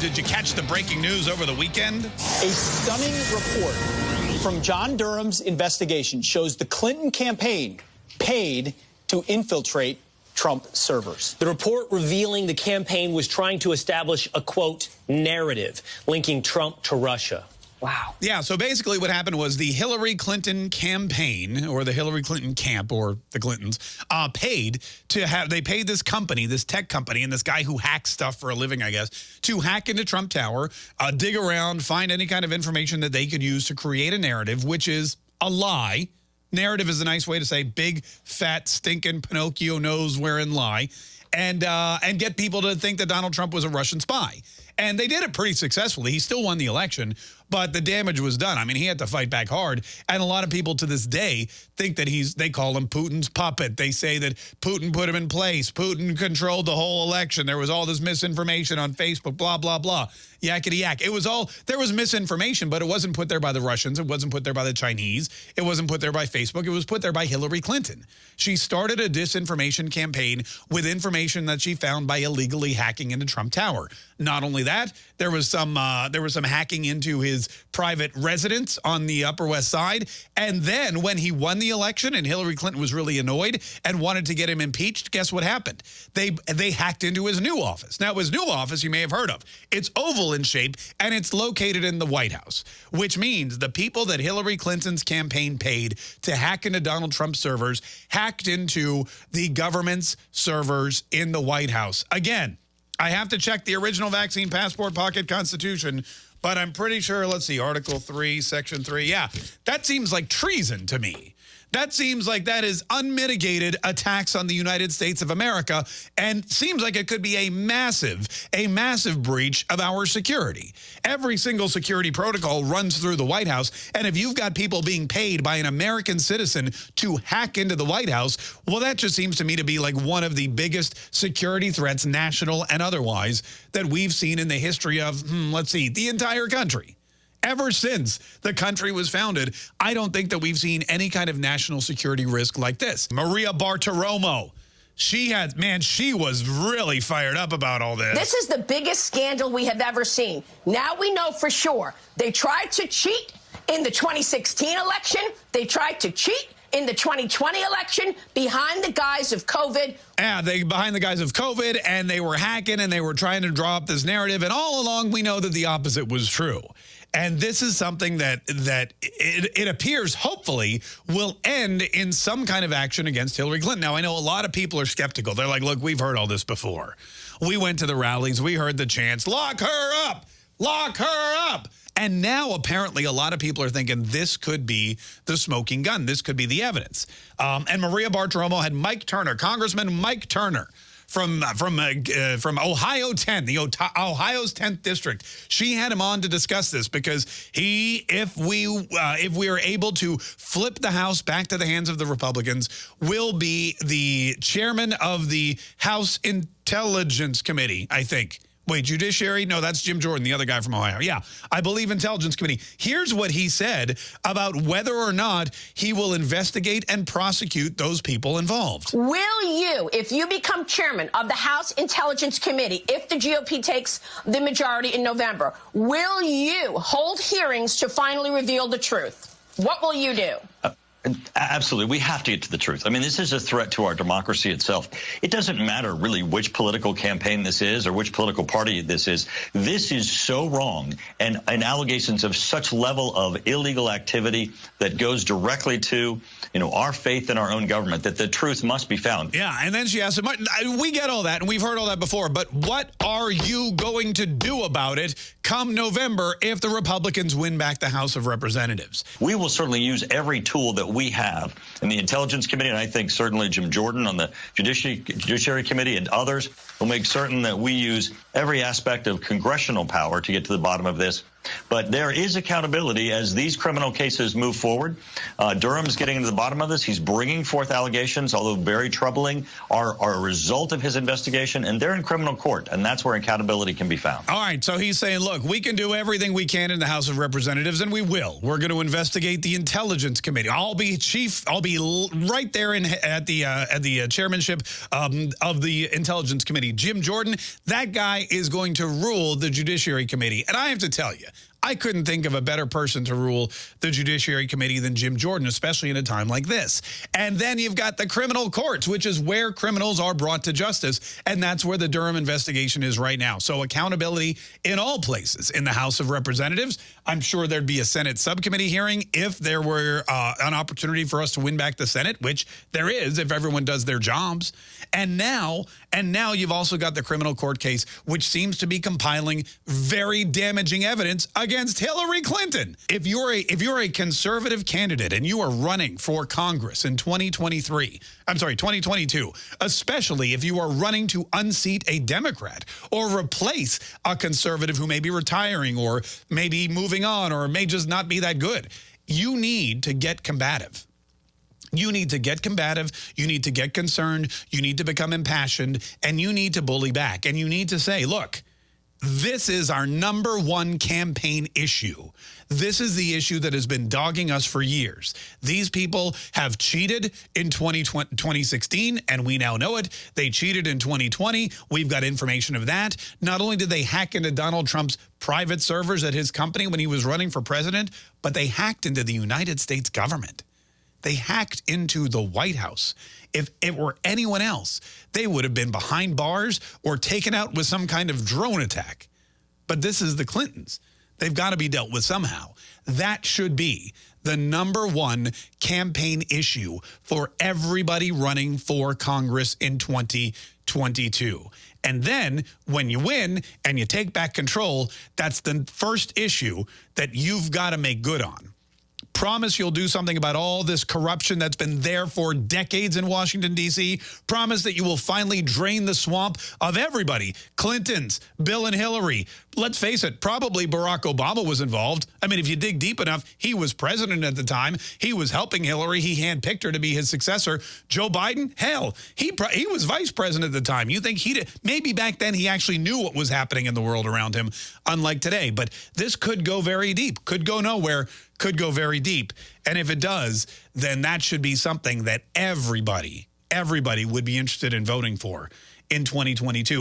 Did you catch the breaking news over the weekend? A stunning report from John Durham's investigation shows the Clinton campaign paid to infiltrate Trump servers. The report revealing the campaign was trying to establish a quote narrative linking Trump to Russia. Wow. Yeah, so basically what happened was the Hillary Clinton campaign or the Hillary Clinton camp or the Clintons uh, paid to have, they paid this company, this tech company, and this guy who hacks stuff for a living, I guess, to hack into Trump Tower, uh, dig around, find any kind of information that they could use to create a narrative, which is a lie. Narrative is a nice way to say big, fat, stinking Pinocchio nose wearing lie. And, uh, and get people to think that Donald Trump was a Russian spy. And they did it pretty successfully. He still won the election, but the damage was done. I mean, he had to fight back hard. And a lot of people to this day think that he's, they call him Putin's puppet. They say that Putin put him in place. Putin controlled the whole election. There was all this misinformation on Facebook, blah, blah, blah. Yakety yak. It was all, there was misinformation, but it wasn't put there by the Russians. It wasn't put there by the Chinese. It wasn't put there by Facebook. It was put there by Hillary Clinton. She started a disinformation campaign with information that she found by illegally hacking into Trump Tower. Not only that, there was some uh, there was some hacking into his private residence on the Upper West Side. And then when he won the election and Hillary Clinton was really annoyed and wanted to get him impeached, guess what happened? They they hacked into his new office. Now, his new office you may have heard of. It's oval in shape and it's located in the White House, which means the people that Hillary Clinton's campaign paid to hack into Donald Trump's servers hacked into the government's servers in the White House. Again, I have to check the original vaccine passport pocket constitution, but I'm pretty sure, let's see, Article 3, Section 3. Yeah, that seems like treason to me. That seems like that is unmitigated attacks on the United States of America and seems like it could be a massive, a massive breach of our security. Every single security protocol runs through the White House. And if you've got people being paid by an American citizen to hack into the White House, well, that just seems to me to be like one of the biggest security threats, national and otherwise, that we've seen in the history of, hmm, let's see, the entire country ever since the country was founded, I don't think that we've seen any kind of national security risk like this. Maria Bartiromo. She had, man, she was really fired up about all this. This is the biggest scandal we have ever seen. Now we know for sure. They tried to cheat in the 2016 election. They tried to cheat in the 2020 election behind the guise of COVID. Yeah, they behind the guise of COVID, and they were hacking and they were trying to draw up this narrative. And all along, we know that the opposite was true. And this is something that that it, it, appears, hopefully, will end in some kind of action against Hillary Clinton. Now, I know a lot of people are skeptical. They're like, look, we've heard all this before. We went to the rallies. We heard the chants, lock her up, lock her up. And now, apparently, a lot of people are thinking this could be the smoking gun. This could be the evidence. Um, and Maria Bartiromo had Mike Turner, Congressman Mike Turner, from uh, from uh, uh, from Ohio 10, the Ohio's 10th district. She had him on to discuss this because he, if we uh, if we are able to flip the House back to the hands of the Republicans, will be the chairman of the House Intelligence Committee, I think. Wait, Judiciary? No, that's Jim Jordan, the other guy from Ohio. Yeah, I believe Intelligence Committee. Here's what he said about whether or not he will investigate and prosecute those people involved. Will you, if you become chairman of the House Intelligence Committee, if the GOP takes the majority in November, will you hold hearings to finally reveal the truth? What will you do? Uh Absolutely. We have to get to the truth. I mean, this is a threat to our democracy itself. It doesn't matter really which political campaign this is or which political party this is. This is so wrong and, and allegations of such level of illegal activity that goes directly to, you know, our faith in our own government that the truth must be found. Yeah. And then she asked him, uh, we get all that and we've heard all that before, but what are you going to do about it come November if the Republicans win back the House of Representatives? We will certainly use every tool that we have in the Intelligence Committee, and I think certainly Jim Jordan on the Judiciary, Judiciary Committee and others will make certain that we use every aspect of congressional power to get to the bottom of this But there is accountability as these criminal cases move forward. Uh, Durham's getting to the bottom of this. He's bringing forth allegations, although very troubling, are, are a result of his investigation, and they're in criminal court, and that's where accountability can be found. All right, so he's saying, look, we can do everything we can in the House of Representatives, and we will. We're going to investigate the Intelligence Committee. I'll be chief. I'll be right there in at the uh, at the uh, chairmanship um, of the Intelligence Committee. Jim Jordan, that guy is going to rule the Judiciary Committee, and I have to tell you. I couldn't think of a better person to rule the Judiciary Committee than Jim Jordan, especially in a time like this. And then you've got the criminal courts, which is where criminals are brought to justice. And that's where the Durham investigation is right now. So accountability in all places. In the House of Representatives, I'm sure there'd be a Senate subcommittee hearing if there were uh, an opportunity for us to win back the Senate, which there is if everyone does their jobs. And now, and now you've also got the criminal court case, which seems to be compiling very damaging evidence against Hillary Clinton. If you're a if you're a conservative candidate and you are running for Congress in 2023, I'm sorry, 2022, especially if you are running to unseat a Democrat or replace a conservative who may be retiring or maybe moving on or may just not be that good, you need to get combative. You need to get combative. You need to get concerned. You need to become impassioned. And you need to bully back. And you need to say, look, this is our number one campaign issue. This is the issue that has been dogging us for years. These people have cheated in 2016, and we now know it. They cheated in 2020. We've got information of that. Not only did they hack into Donald Trump's private servers at his company when he was running for president, but they hacked into the United States government. They hacked into the White House. If it were anyone else, they would have been behind bars or taken out with some kind of drone attack. But this is the Clintons. They've got to be dealt with somehow. That should be the number one campaign issue for everybody running for Congress in 2022. And then when you win and you take back control, that's the first issue that you've got to make good on promise you'll do something about all this corruption that's been there for decades in Washington, D.C. Promise that you will finally drain the swamp of everybody. Clintons, Bill and Hillary. Let's face it, probably Barack Obama was involved. I mean, if you dig deep enough, he was president at the time. He was helping Hillary. He handpicked her to be his successor. Joe Biden, hell, he he was vice president at the time. You think he did? Maybe back then he actually knew what was happening in the world around him, unlike today. But this could go very deep, could go nowhere could go very deep. And if it does, then that should be something that everybody, everybody would be interested in voting for in 2022.